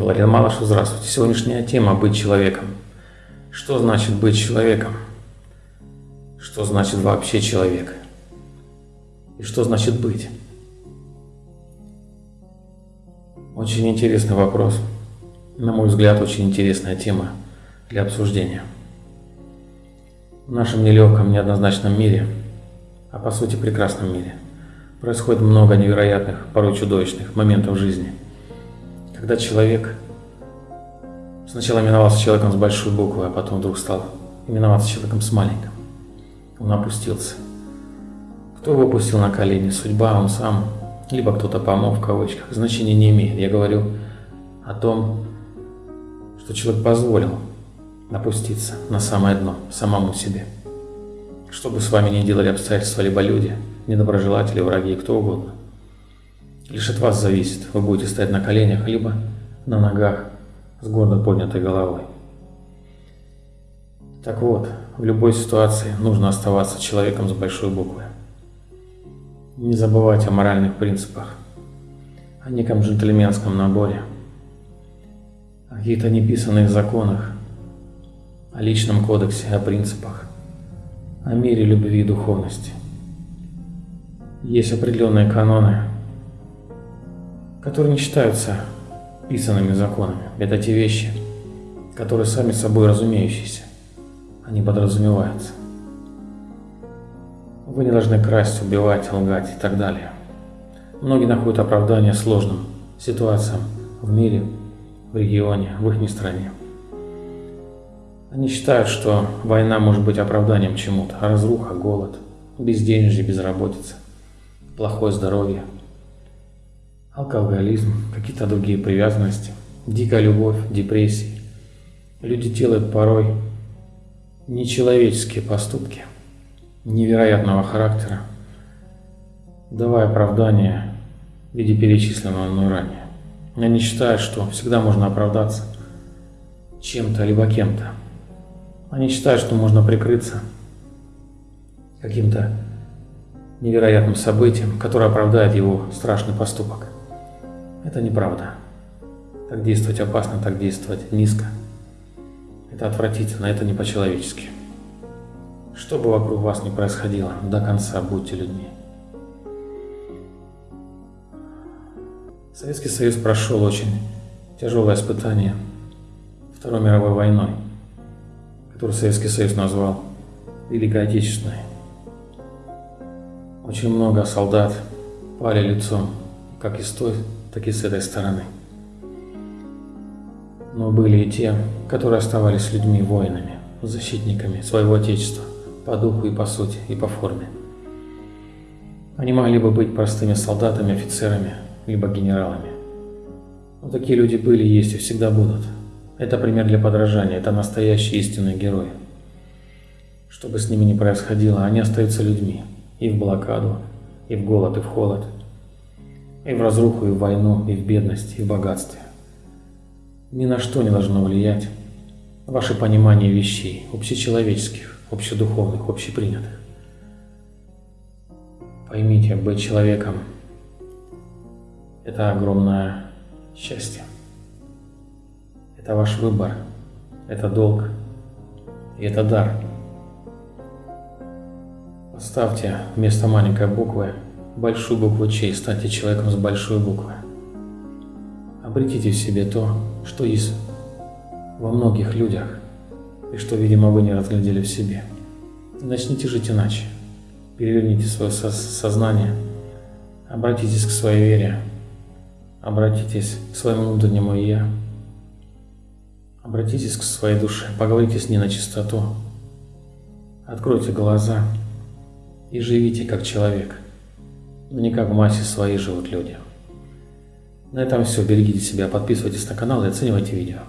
Валерий Малыш, здравствуйте. Сегодняшняя тема – быть человеком. Что значит быть человеком? Что значит вообще человек? И что значит быть? Очень интересный вопрос. На мой взгляд, очень интересная тема для обсуждения. В нашем нелегком, неоднозначном мире, а по сути прекрасном мире, происходит много невероятных, порой чудовищных моментов жизни, когда человек сначала именовался человеком с большой буквы, а потом вдруг стал именоваться человеком с маленьким. Он опустился. Кто его опустил на колени? Судьба, он сам, либо кто-то помог в кавычках. Значения не имеет. Я говорю о том, что человек позволил опуститься на самое дно, самому себе. Что бы с вами ни делали обстоятельства, либо люди, недоброжелатели, враги, кто угодно. Лишь от вас зависит, вы будете стоять на коленях, либо на ногах с гордо поднятой головой. Так вот, в любой ситуации нужно оставаться человеком с большой буквы. Не забывать о моральных принципах, о неком джентльменском наборе, о каких-то неписанных законах, о личном кодексе, о принципах, о мире любви и духовности. Есть определенные каноны, которые не считаются писанными законами. Это те вещи, которые сами собой разумеющиеся, они подразумеваются. Вы не должны красть, убивать, лгать и так далее. Многие находят оправдание сложным ситуациям в мире, в регионе, в их стране. Они считают, что война может быть оправданием чему-то, разруха, голод, безденежье, безработица, плохое здоровье, алкоголизм, какие-то другие привязанности, дикая любовь, депрессии. Люди делают порой нечеловеческие поступки – невероятного характера, давая оправдание в виде перечисленного мной ранее. Они считают, что всегда можно оправдаться чем-то либо кем-то. Они считают, что можно прикрыться каким-то невероятным событием, которое оправдает его страшный поступок. Это неправда. Так действовать опасно, так действовать низко. Это отвратительно, это не по-человечески. Что бы вокруг вас ни происходило, до конца будьте людьми. Советский Союз прошел очень тяжелое испытание Второй мировой войной, которую Советский Союз назвал Великой Отечественной. Очень много солдат пали лицом, как и с той, так и с этой стороны. Но были и те, которые оставались людьми, воинами, защитниками своего Отечества по духу и по сути, и по форме. Они могли бы быть простыми солдатами, офицерами, либо генералами. Но такие люди были, есть и всегда будут. Это пример для подражания, это настоящие истинные герои. Что бы с ними ни происходило, они остаются людьми. И в блокаду, и в голод, и в холод. И в разруху, и в войну, и в бедность, и в богатстве. Ни на что не должно влиять ваше понимание вещей, общечеловеческих, общедуховных, общепринятых. Поймите, быть человеком – это огромное счастье. Это ваш выбор, это долг и это дар. Поставьте вместо маленькой буквы большую букву «Ч» и станьте человеком с большой буквы. Обретите в себе то, что есть во многих людях, и что, видимо, вы не разглядели в себе. Начните жить иначе. Переверните свое сознание, обратитесь к своей вере, обратитесь к своему внутреннему «я», обратитесь к своей душе, поговорите с ней на чистоту, откройте глаза и живите как человек, не как в массе своей живут люди. На этом все. Берегите себя, подписывайтесь на канал и оценивайте видео.